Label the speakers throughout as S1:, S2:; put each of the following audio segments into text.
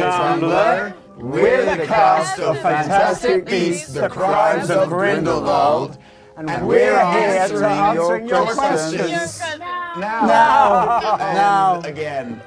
S1: Tumblr. We're the cast of Fantastic Beasts, The Crimes of Grindelwald. And we're here to answer your questions. Now.
S2: Now.
S1: Now. Again.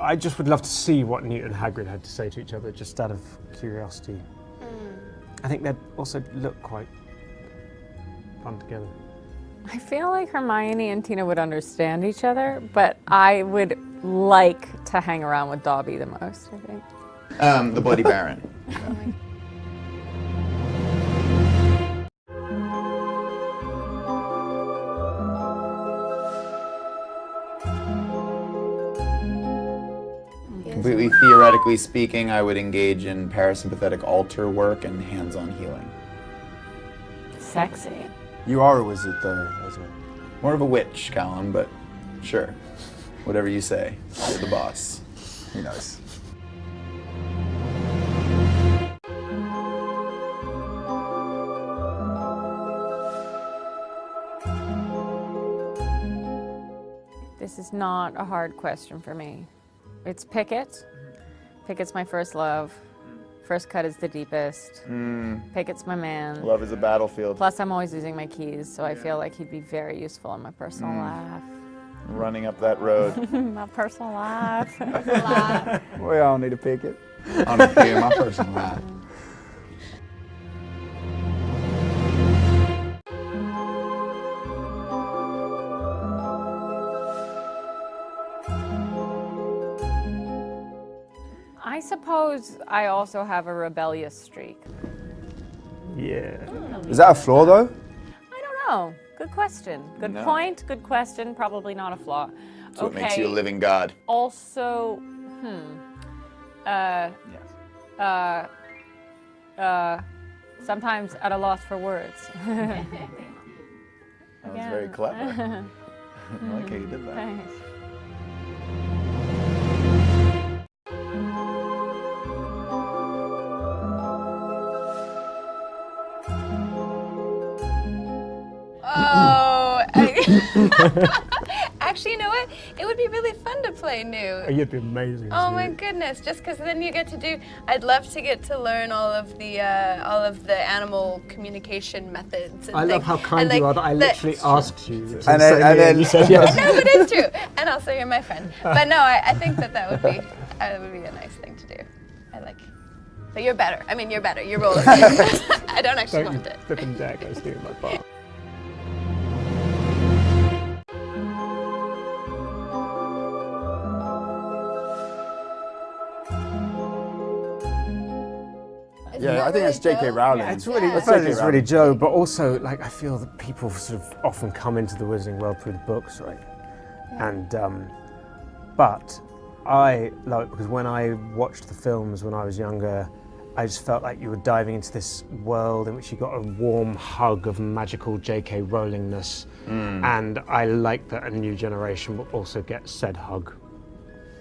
S2: I just would love to see what Newt and Hagrid had to say to each other, just out of curiosity. I think they'd also look quite fun together.
S3: I feel like Hermione and Tina would understand each other, but I would like to hang around with Dobby the most, I think.
S1: Um, the Bloody Baron. Completely theoretically speaking, I would engage in parasympathetic altar work and hands-on healing.
S3: Sexy.
S4: You are a wizard, though, Ezra.
S1: More of a witch, Callum, but sure. Whatever you say. You're the boss.
S4: He knows.
S3: This is not a hard question for me. It's Pickett. Pickett's my first love. First cut is the deepest. Hmm. Pickett's my man.
S1: Love is a battlefield.
S3: Plus, I'm always using my keys, so I feel like he'd be very useful in my personal hmm. life.
S1: Running up that road.
S3: my personal life.
S4: We all need a Pickett.
S1: on a few of my personal life.
S3: I suppose I also have a rebellious streak.
S2: Yeah.
S4: Is that a flaw, though?
S3: I don't know. Good question. Good
S1: No.
S3: point. Good question. Probably not a flaw.
S1: That's what makes you a living god.
S3: Also, hmm. Uh,
S1: Yes.
S3: uh, uh, sometimes at a loss for words.
S1: That was very clever. I like how you did that.
S3: Thanks.
S5: actually, you know what? It would be really fun to play Newt.
S2: You'd be amazing.
S5: Oh my
S2: Newt.
S5: goodness! Just because then you get to do. I'd love to get to learn all of the uh, all of the animal communication methods. And
S2: I love how kind
S5: And, like,
S2: you are that I literally asked you. to
S4: And
S2: say
S4: then- and then-
S2: you said yes.
S5: No, but it's true. And also, you're my friend. But no, I, I think that that would be that would be a nice thing to do. I like. But you're better. I mean, you're better. You're rolling. I don't actually
S2: Don't you
S5: want it.
S2: flipping jack, I was doing my part.
S4: Yeah, I think that's J.K. Rowling.
S2: It's really,
S4: That's
S2: first
S4: J.K.
S2: it's really Jo, but also like I feel that people sort of often come into the Wizarding world through the books, right? And um, but I love it because when I watched the films when I was younger, I just felt like you were diving into this world in which you got a warm hug of magical J.K. Rowlingness, and I like that a new generation will also get said hug.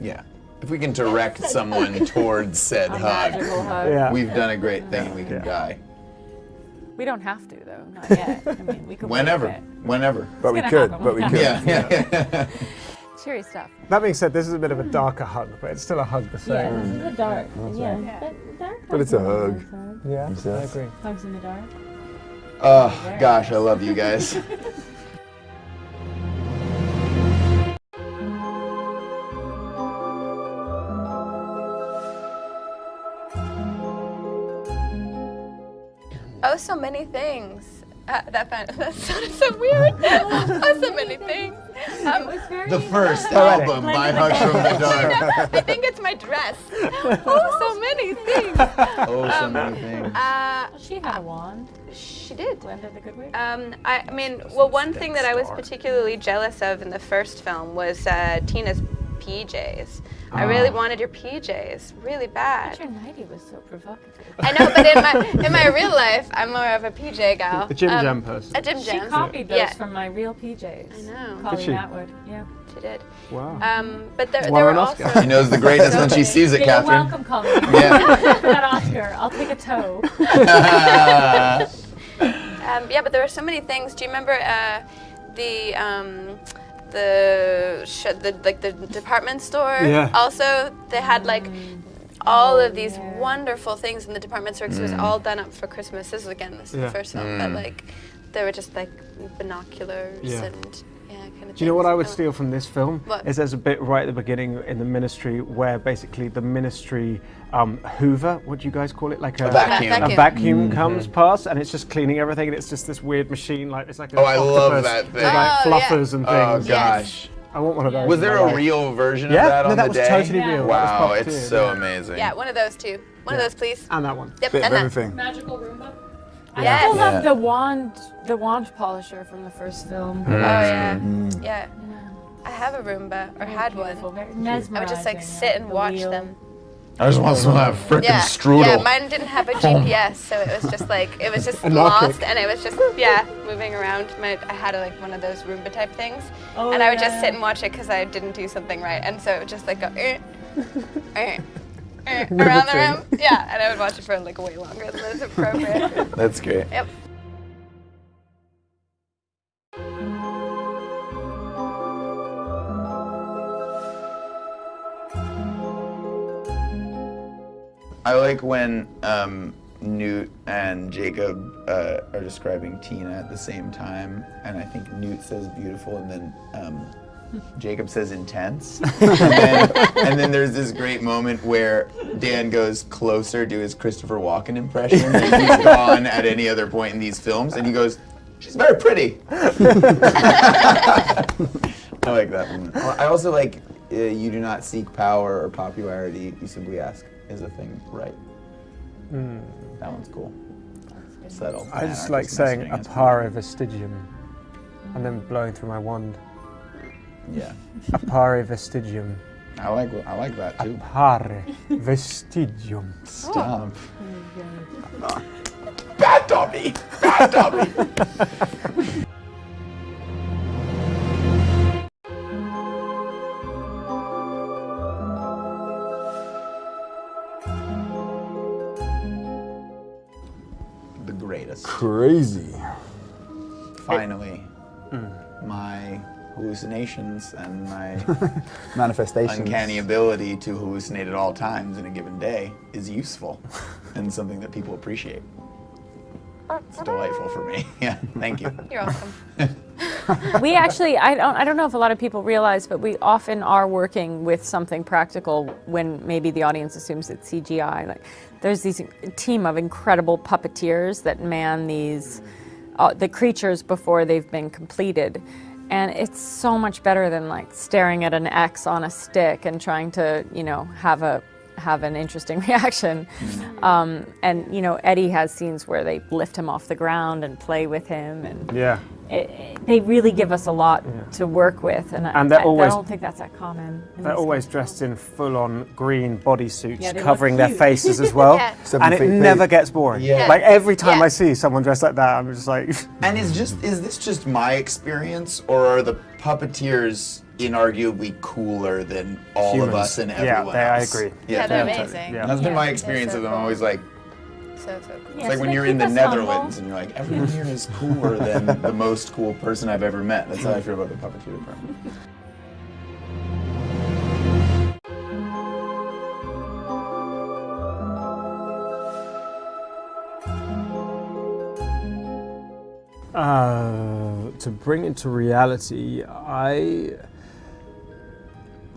S1: Yeah. If we can direct someone towards said hug,
S3: hug.
S2: Yeah.
S1: we've done a great thing. We can
S2: Yeah.
S1: die.
S3: We don't have to though. Not yet. I mean, we could.
S1: Whenever. Whenever.
S4: But we could, but we could.
S1: Yeah, yeah, yeah.
S3: Cheery stuff.
S2: That being said, this is a bit of a darker hug, but it's still a hug the
S6: Yeah,
S2: same.
S6: this is a dark. Yeah, but dark.
S4: But it's a hug.
S2: Yeah, I agree.
S6: Hugs in the dark.
S1: Oh, gosh, I love you guys.
S5: Oh, so many things. Uh, that, found, that sounded so weird. oh, so many things. Um,
S1: The first album by Hug from the Dark.
S5: I think it's my dress. Oh, so many things.
S1: Oh, so many things.
S5: Uh,
S6: She had a wand.
S5: she did.
S6: Glinda the good witch.
S5: Um, I, I mean, well, one thing that I was particularly jealous of in the first film was uh, Tina's PJs. I really wanted your PJs, really bad.
S3: Your nightie was so provocative.
S5: I know, but in my in my real life, I'm more of a PJ gal.
S2: The Jim
S5: Um,
S2: Jam person.
S5: A Jim
S3: She
S5: Jam.
S3: copied those
S5: Yeah.
S3: from my real PJs.
S5: I know.
S3: Colleen
S2: she?
S3: Atwood. Yeah.
S5: She did.
S2: Wow.
S5: Um, but there, there were
S2: an
S5: also.
S2: Oscar.
S1: She knows the greatness when she sees it,
S3: You're
S1: Katherine.
S3: welcome, Colleen.
S1: Yeah.
S3: That Oscar, I'll take a toe.
S5: Um, yeah, but there were so many things. Do you remember uh, the um, the, sh- the like the department store?
S2: Yeah.
S5: Also, they had like all of these wonderful things in the department store 'cause it was
S1: Mm.
S5: all done up for Christmas. This is again, this is
S2: Yeah.
S5: the first film, but like they were just like binoculars
S2: Yeah.
S5: and yeah, kind of.
S2: Do you know what I would
S5: things.
S2: steal from this film?
S5: What?
S2: Is there's a bit right at the beginning in the ministry where basically the ministry um, Hoover, what do you guys call it? Like a,
S1: vacuum.
S2: a
S5: Vacuum.
S2: vacuum comes past and it's just cleaning everything and it's just this weird machine like it's like
S1: Oh, I love
S2: octopus
S1: that
S2: with
S1: thing.
S2: like
S5: Oh, yeah.
S2: fluffers and
S1: Oh
S2: things.
S1: gosh.
S2: I want one of those.
S1: Was there a
S2: life.
S1: real version
S2: Yeah,
S1: of that
S2: no,
S1: on
S2: that
S1: the
S2: was
S1: day?
S2: totally
S3: Yeah.
S2: real.
S1: Wow,
S2: that was
S1: it's
S2: puppeteered,
S1: so
S2: yeah.
S1: amazing.
S5: Yeah, one of those too. One of those, please.
S2: And that one.
S5: Yep,
S4: Bit of
S5: and that.
S4: everything.
S6: Magical Roomba.
S3: I
S5: Yes.
S3: still
S1: Yeah.
S3: love the wand, the wand polisher from the first film.
S5: Oh yeah,
S1: Mm.
S5: yeah. I have a Roomba or had
S3: Beautiful,
S5: one. I would just like sit and
S3: The
S5: watch
S3: wheel.
S5: them.
S1: I just want some of that freaking
S5: Yeah,
S1: strudel.
S5: yeah. Mine didn't have a GPS, so it was just like it was just lost, and it was just yeah, moving around. My I had a, like one of those Roomba type things,
S3: Oh,
S5: and I would
S3: yeah.
S5: just sit and watch it because I didn't do something right, and so it would just like go. "Eh, eh, eh," around the room, yeah, and I would watch it for like way longer than is appropriate.
S1: That's great.
S5: yep.
S1: I like when um, Newt and Jacob uh, are describing Tina at the same time, and I think Newt says beautiful, and then um, Jacob says intense, and, then, and then there's this great moment where Dan goes closer to his Christopher Walken impression than he's gone at any other point in these films, and he goes, "She's very pretty." I like that one. I also like uh, you do not seek power or popularity. You simply ask, "Is a thing right?" That one's cool. Settled.
S2: I just
S1: Anarchist
S2: like saying
S1: messaging is
S2: appare vestigium and then blowing through my wand.
S1: Fun. Yeah,
S2: Appare vestigium.
S1: I like I like that too.
S2: Appare vestigium.
S1: Stop. Oh, Bad Dobby. Bad Dobby. the greatest.
S4: Crazy.
S1: Finally, mm. my hallucinations and my
S4: Manifestations.
S1: uncanny ability to hallucinate at all times in a given day is useful and something that people appreciate. It's delightful for me. Yeah, thank you.
S5: You're welcome.
S3: we actually I don't I don't know if a lot of people realize, but we often are working with something practical when maybe the audience assumes it's CGI. Like there's these team of incredible puppeteers that man these uh, the creatures before they've been completed. And it's so much better than like staring at an X on a stick and trying to, you know, have a have an interesting reaction. Um, and you know, Eddie has scenes where they lift him off the ground and play with him, and
S2: Yeah.
S3: It, it- they really give us a lot to work with, and, I-
S2: And
S3: I,
S2: always-
S3: I don't think that's that common.
S2: They're always
S3: kinds
S2: dressed in full-on green bodysuits,
S3: Yeah,
S2: covering their faces as well,
S5: Yeah.
S2: And it
S4: feet big.
S2: never gets boring.
S1: Yeah.
S2: Like every time
S5: Yeah.
S2: I see someone dressed like that, I'm just like,
S1: And is just is this just my experience, or are the puppeteers inarguably cooler than all of us and
S2: Yeah,
S1: everyone
S2: they- I agree.
S5: Yeah, they're
S2: totally,
S5: amazing.
S2: yeah.
S1: That's been my experience
S5: so
S1: with them.
S5: cool.
S1: I'm always like,
S5: So so cool.
S1: it's like
S3: so
S1: when you're in the
S3: us humble.
S1: Netherlands and you're like, everyone here is cooler than the most cool person I've ever met. That's how I feel about the puppeteer department.
S2: Uh, to bring it to reality, I.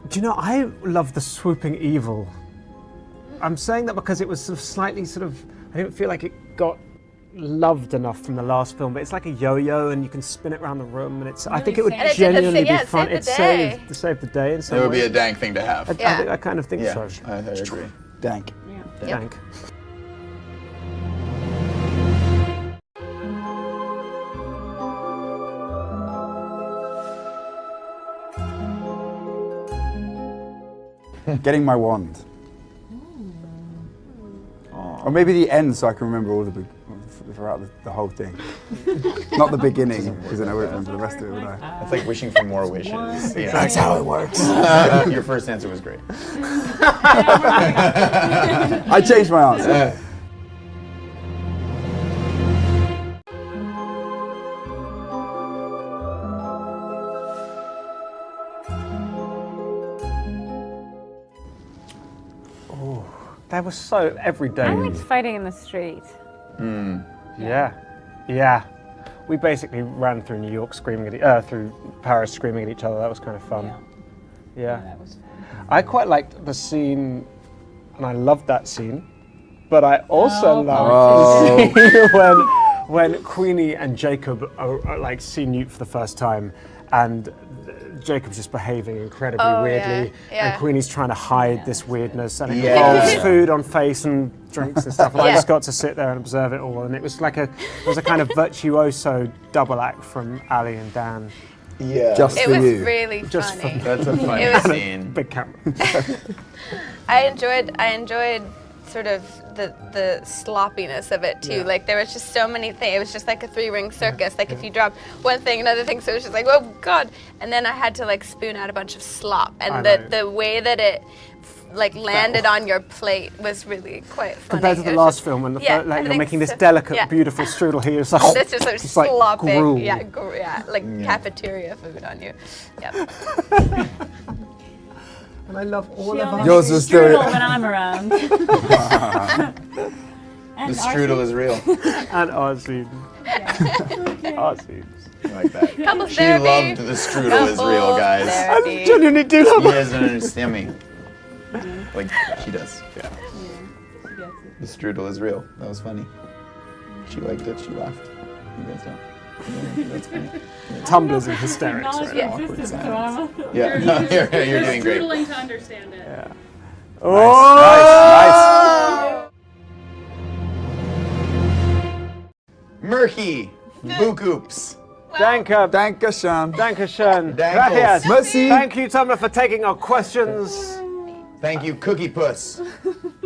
S2: Do you know, I love the swooping evil. I'm saying that because it was sort of slightly sort of. I didn't feel like it got loved enough from the last film, but it's like a yo-yo and you can spin it around the room, and it's. I think it would
S6: And
S5: it the
S2: genuinely
S5: sa- yeah,
S2: be
S5: it
S2: fun.
S5: saved the
S2: It
S5: day.
S2: saved, it saved the day in some
S1: It would be a dank thing to have.
S2: I, I,
S5: Yeah.
S2: think, I kind of think
S1: Yeah,
S2: so.
S1: I, I agree.
S4: Dank.
S5: Yep.
S2: Thank.
S4: Getting my wand. Or maybe the end so I can remember all the big, throughout the, the whole thing. Not the beginning, because then I wouldn't remember the rest of it, would I?
S1: It's like wishing for more wishes. Yeah.
S4: That's how it works.
S1: Uh, your first answer was great.
S4: I changed my answer.
S2: That was so every day.
S3: I liked fighting in the street.
S2: Yeah, yeah. We basically ran through New York screaming at e- uh, through Paris screaming at each other. That was kind of fun. Yeah.
S6: That was
S2: I quite liked the scene, and I loved that scene. But I also
S6: Oh,
S2: loved the scene when when Queenie and Jacob are, are, like see Newt for the first time, and Jacob's just behaving incredibly
S5: Oh,
S2: weirdly,
S5: yeah, yeah.
S2: and Queenie's trying to hide this weirdness, and it
S1: Yeah.
S2: involves food on face and drinks and stuff. And I
S5: Yeah.
S2: just got to sit there and observe it all, and it was like a it was a kind of virtuoso double act from Ali and Dan.
S1: Yeah.
S4: Just
S5: It
S4: for
S5: was
S4: you.
S5: really
S2: Just
S5: funny.
S1: That's a funny
S5: It was-
S1: scene.
S2: Big camera.
S5: I enjoyed I enjoyed sort of the the sloppiness of it too.
S2: Yeah.
S5: Like there was just so many things. It was just like a three ring circus. Like if you drop one thing, another thing. So it was just like, oh god. And then I had to like spoon out a bunch of slop.
S2: I
S5: And the
S2: know.
S5: the way that it like landed on your plate was really quite funny.
S2: Compared to the last
S5: just-
S2: film, when the
S5: yeah,
S2: fir- like,
S5: I
S2: you're making this
S5: so.
S2: delicate,
S5: Yeah.
S2: beautiful strudel here, it's like,
S5: This just like
S2: it's like
S5: slopping,
S2: gruel.
S5: yeah, yeah, like cafeteria food on you. Yep.
S2: And I love all
S6: She
S2: of us.
S4: Yours
S6: makes
S4: was still-
S6: when I'm around.
S1: The strudel is real.
S2: and our scenes. Our scenes.
S1: I like that.
S5: Couples
S1: She
S5: therapy.
S1: loved the strudel is real,
S5: Couples
S1: guys.
S2: I
S5: therapy.
S2: genuinely do
S1: You
S2: love it.
S1: guys don't understand me. Mm-hmm. Like she does. Yeah.
S6: She gets it.
S1: The strudel is real. That was funny. She liked it. She laughed. You guys don't. Yeah, that's funny.
S2: Tumblers hysterics. Right?
S6: the
S1: awkward
S6: existence, so
S1: silence.
S6: I'm
S1: Yeah, no, you're, you're doing great.
S7: Doodling to understand it.
S2: Oh! Nice! Nice!
S1: Murky. Bookoops.
S2: Danke,
S4: Danke schön.
S2: danke schön.
S1: Dankles.
S2: Gracias.
S4: Merci.
S2: Thank you, Tumblr, for taking our questions.
S1: Thank you, Cookie Puss,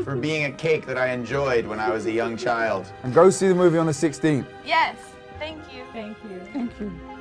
S1: for being a cake that I enjoyed when I was a young child.
S4: And go see the movie on the 16th.
S5: Yes. Thank you.
S6: Thank you.
S4: Thank you.